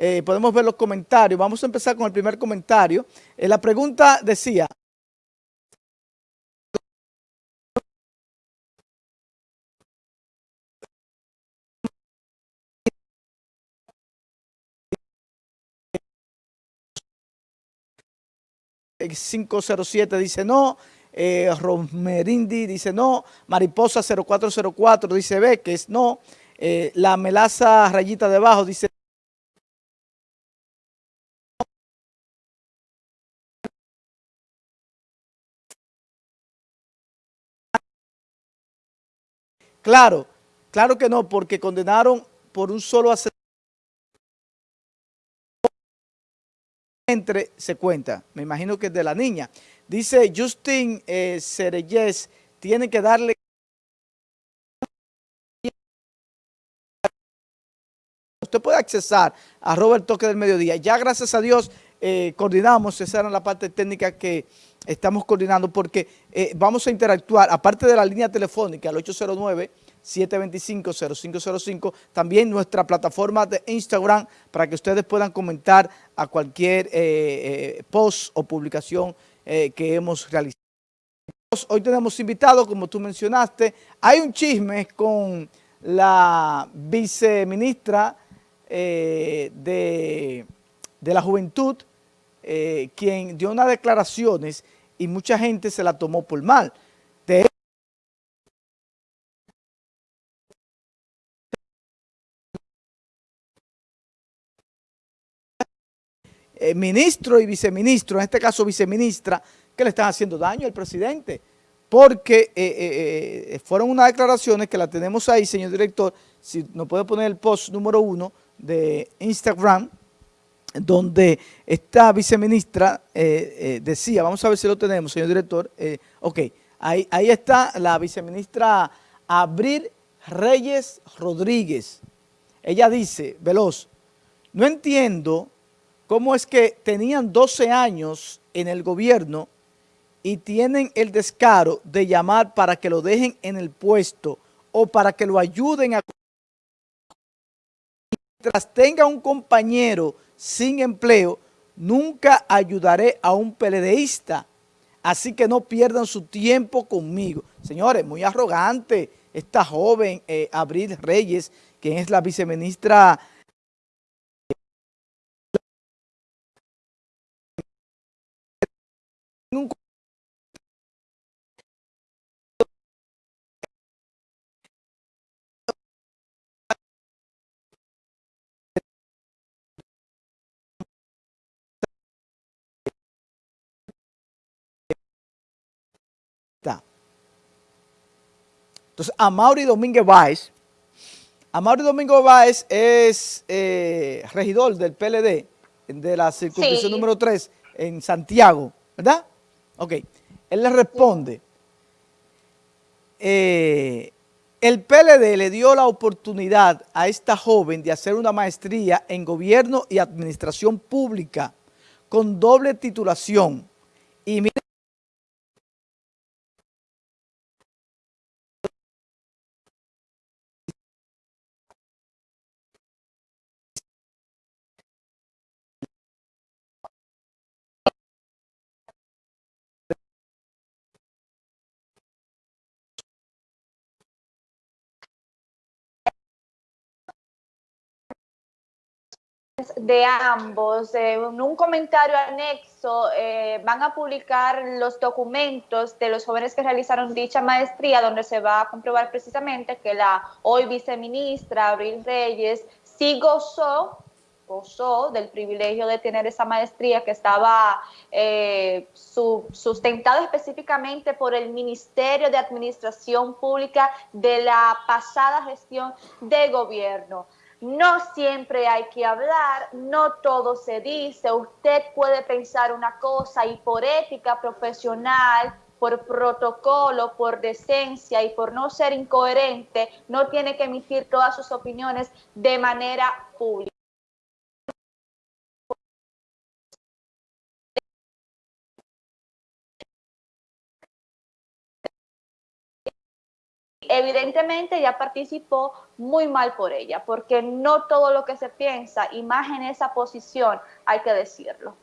eh, podemos ver los comentarios. Vamos a empezar con el primer comentario. Eh, la pregunta decía... El 507 dice no, eh, Romerindi dice no, Mariposa 0404 dice B, que es no, eh, la melaza rayita debajo dice Claro, claro que no, porque condenaron por un solo asesinato. Entre se cuenta, me imagino que es de la niña. Dice Justin eh, tiene que darle usted puede accesar a Robert Toque del Mediodía. Ya gracias a Dios eh, coordinamos, esa era la parte técnica que estamos coordinando porque eh, vamos a interactuar, aparte de la línea telefónica al 809-725-0505, también nuestra plataforma de Instagram para que ustedes puedan comentar a cualquier eh, post o publicación que hemos realizado. Hoy tenemos invitados, como tú mencionaste, hay un chisme con la viceministra de, de la Juventud, eh, quien dio unas declaraciones y mucha gente se la tomó por mal. Eh, ministro y viceministro, en este caso viceministra, que le están haciendo daño al presidente, porque eh, fueron unas declaraciones que la tenemos ahí, señor director, si nos puede poner el post número uno de Instagram, donde esta viceministra eh, eh, decía, vamos a ver si lo tenemos, señor director, eh, ok, ahí, ahí está la viceministra Abril Reyes Rodríguez. Ella dice, Veloz, no entiendo cómo es que tenían 12 años en el gobierno y tienen el descaro de llamar para que lo dejen en el puesto o para que lo ayuden a... Mientras tenga un compañero sin empleo, nunca ayudaré a un peledeísta, así que no pierdan su tiempo conmigo. Señores, muy arrogante esta joven eh, Abril Reyes, quien es la viceministra Entonces, Amaury Domínguez Báez, Amaury Domínguez Báez es eh, regidor del PLD, de la circunscripción número 3 en Santiago, ¿verdad? Ok, él le responde, eh, el PLD le dio la oportunidad a esta joven de hacer una maestría en gobierno y administración pública con doble titulación. Y de ambos, en un comentario anexo eh, van a publicar los documentos de los jóvenes que realizaron dicha maestría, donde se va a comprobar precisamente que la hoy viceministra Abril Reyes sí gozó, gozó del privilegio de tener esa maestría que estaba eh, sustentada específicamente por el Ministerio de Administración Pública de la pasada gestión de gobierno. No siempre hay que hablar, no todo se dice. Usted puede pensar una cosa y por ética profesional, por protocolo, por decencia y por no ser incoherente, no tiene que emitir todas sus opiniones de manera pública. Evidentemente ella participó muy mal por ella, porque no todo lo que se piensa, y más en esa posición, hay que decirlo.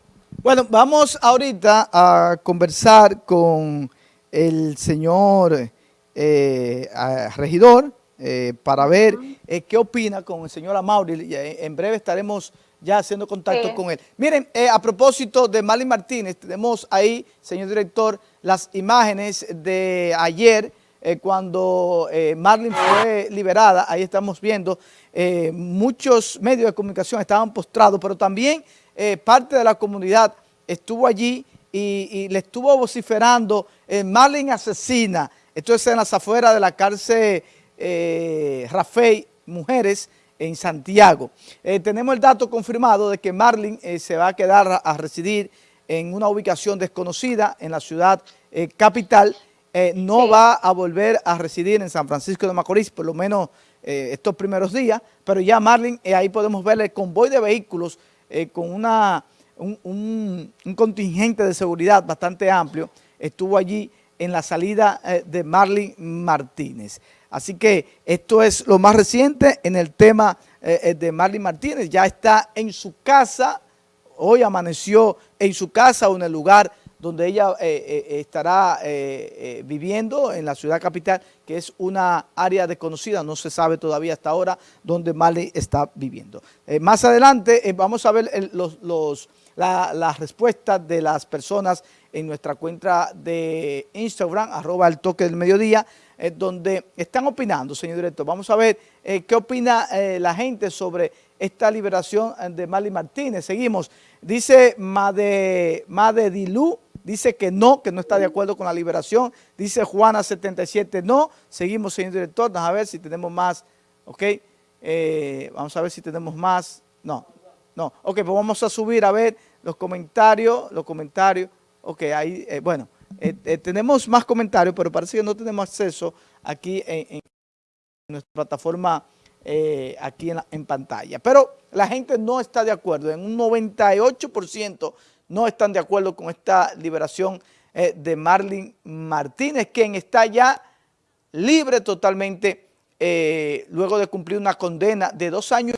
Bueno, vamos ahorita a conversar con el señor eh, regidor eh, para ver eh, qué opina con el señor Amaury. En breve estaremos ya haciendo contacto con él. Miren, a propósito de Marlene Martínez, tenemos ahí, señor director, las imágenes de ayer, eh, cuando eh, Marlene fue liberada, ahí estamos viendo, eh, muchos medios de comunicación estaban postrados, pero también parte de la comunidad estuvo allí y, le estuvo vociferando, Marlene asesina, esto es en las afueras de la cárcel Rafael Mujeres, en Santiago. tenemos el dato confirmado de que Marlene se va a quedar a, residir en una ubicación desconocida en la ciudad capital eh, no va a volver a residir en San Francisco de Macorís, por lo menos eh, estos primeros días, pero ya Marlin, eh, ahí podemos ver el convoy de vehículos con una, un, contingente de seguridad bastante amplio, estuvo allí en la salida de Marlin Martínez. Así que esto es lo más reciente en el tema de Marlin Martínez, ya está en su casa, hoy amaneció en su casa o en el lugar donde ella eh, eh, estará eh, viviendo en la ciudad capital, que es una área desconocida, no se sabe todavía hasta ahora dónde Marley está viviendo. más adelante vamos a ver los, las respuestas de las personas en nuestra cuenta de Instagram, arroba el toque del mediodía, donde están opinando, señor director. Vamos a ver qué opina la gente sobre esta liberación de Marley Martínez. Seguimos. Dice Made, Made Dilú, dice que no, que no está de acuerdo con la liberación. Dice Juana 77, no. Seguimos, señor director, vamos a ver si tenemos más, ¿ok? Eh, vamos a ver si tenemos más. No, no. Ok, pues vamos a subir a ver los comentarios, los comentarios. Ok, ahí, eh, bueno, eh, tenemos más comentarios, pero parece que no tenemos acceso aquí en, nuestra plataforma aquí en, en pantalla. Pero la gente no está de acuerdo, en un 98% no están de acuerdo con esta liberación eh, de Marlene Martínez, quien está ya libre totalmente eh, luego de cumplir una condena de dos años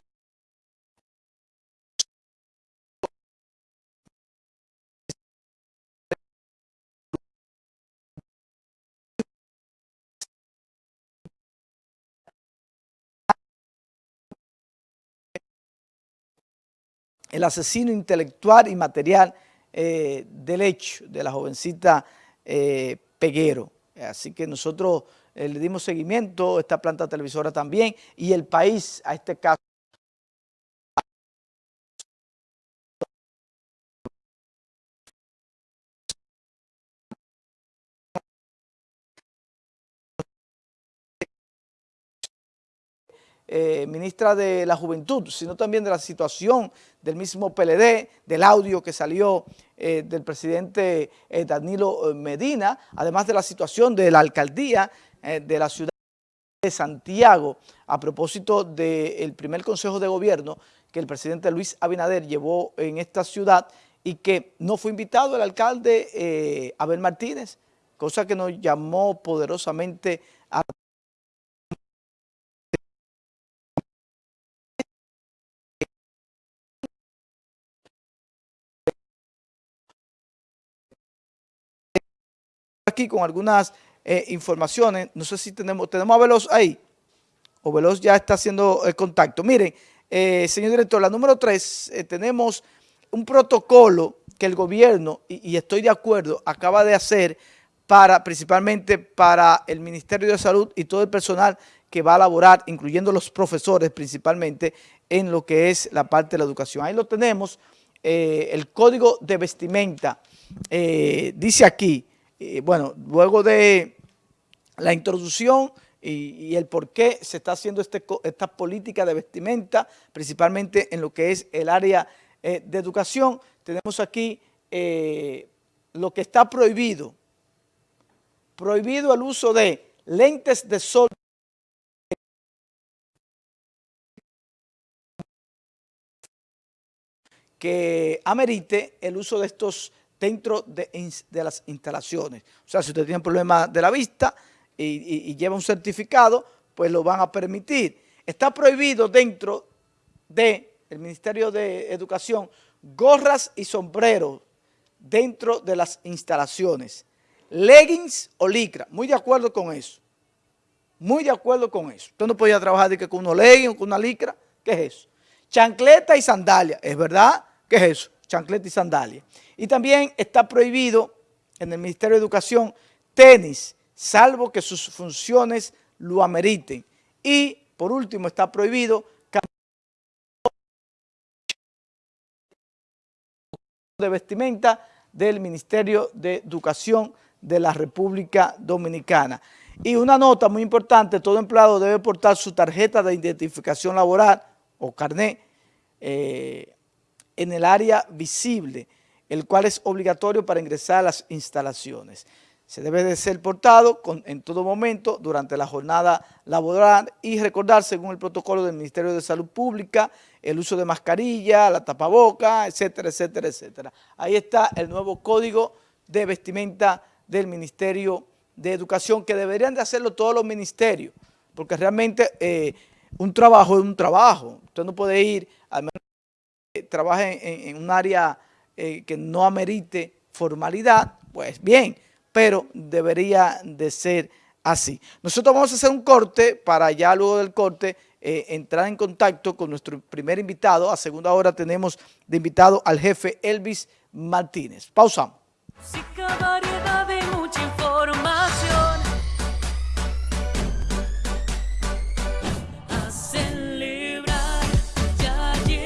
el asesino intelectual y material eh, del hecho de la jovencita eh, Peguero. Así que nosotros eh, le dimos seguimiento, esta planta televisora también, y el país a este caso. Eh, ministra de la Juventud, sino también de la situación del mismo PLD, del audio que salió eh, del presidente eh, Danilo Medina, además de la situación de la alcaldía de la ciudad de Santiago, a propósito del primer consejo de gobierno que el presidente Luis Abinader llevó en esta ciudad y que no fue invitado el alcalde Abel Martínez, cosa que nos llamó poderosamente a aquí con algunas eh, informaciones. No sé si tenemos, tenemos a Veloz ahí. O Veloz ya está haciendo el contacto. Miren, eh, señor director, la número tres, eh, tenemos un protocolo que el gobierno, y, estoy de acuerdo, acaba de hacer para principalmente para el Ministerio de Salud y todo el personal que va a laborar, incluyendo los profesores principalmente, en lo que es la parte de la educación. Ahí lo tenemos, el código de vestimenta, dice aquí, bueno, luego de la introducción y, el por qué se está haciendo este, esta política de vestimenta, principalmente en lo que es el área eh, de educación, tenemos aquí eh, lo que está prohibido. Prohibido el uso de lentes de sol que amerite el uso de estos dentro de, las instalaciones. O sea, si usted tiene problemas de la vista, y, lleva un certificado, pues lo van a permitir. Está prohibido dentro del Ministerio de Educación gorras y sombreros dentro de las instalaciones. Leggings o licra, muy de acuerdo con eso. Muy de acuerdo con eso. Usted no podía trabajar de con unos leggings o con una licra. ¿Qué es eso? Chancleta y sandalia. ¿Es verdad? ¿Qué es eso? Chancleta y sandalia. Y también está prohibido en el Ministerio de Educación tenis, salvo que sus funciones lo ameriten. Y, por último, está prohibido de vestimenta del Ministerio de Educación de la República Dominicana. Y una nota muy importante, todo empleado debe portar su tarjeta de identificación laboral o carnet eh, en el área visible, el cual es obligatorio para ingresar a las instalaciones. Se debe de ser portado en todo momento durante la jornada laboral y recordar, según el protocolo del Ministerio de Salud Pública, el uso de mascarilla, la tapaboca, etcétera, etcétera, etcétera. Ahí está el nuevo código de vestimenta del Ministerio de Educación, que deberían de hacerlo todos los ministerios, porque realmente eh, un trabajo es un trabajo. Usted no puede ir, al menos que trabaje en, un área eh, que no amerite formalidad, pues bien, pero debería de ser así. Nosotros vamos a hacer un corte para ya luego del corte eh, entrar en contacto con nuestro primer invitado. A segunda hora tenemos de invitado al jefe Elvis Martínez. Pausamos.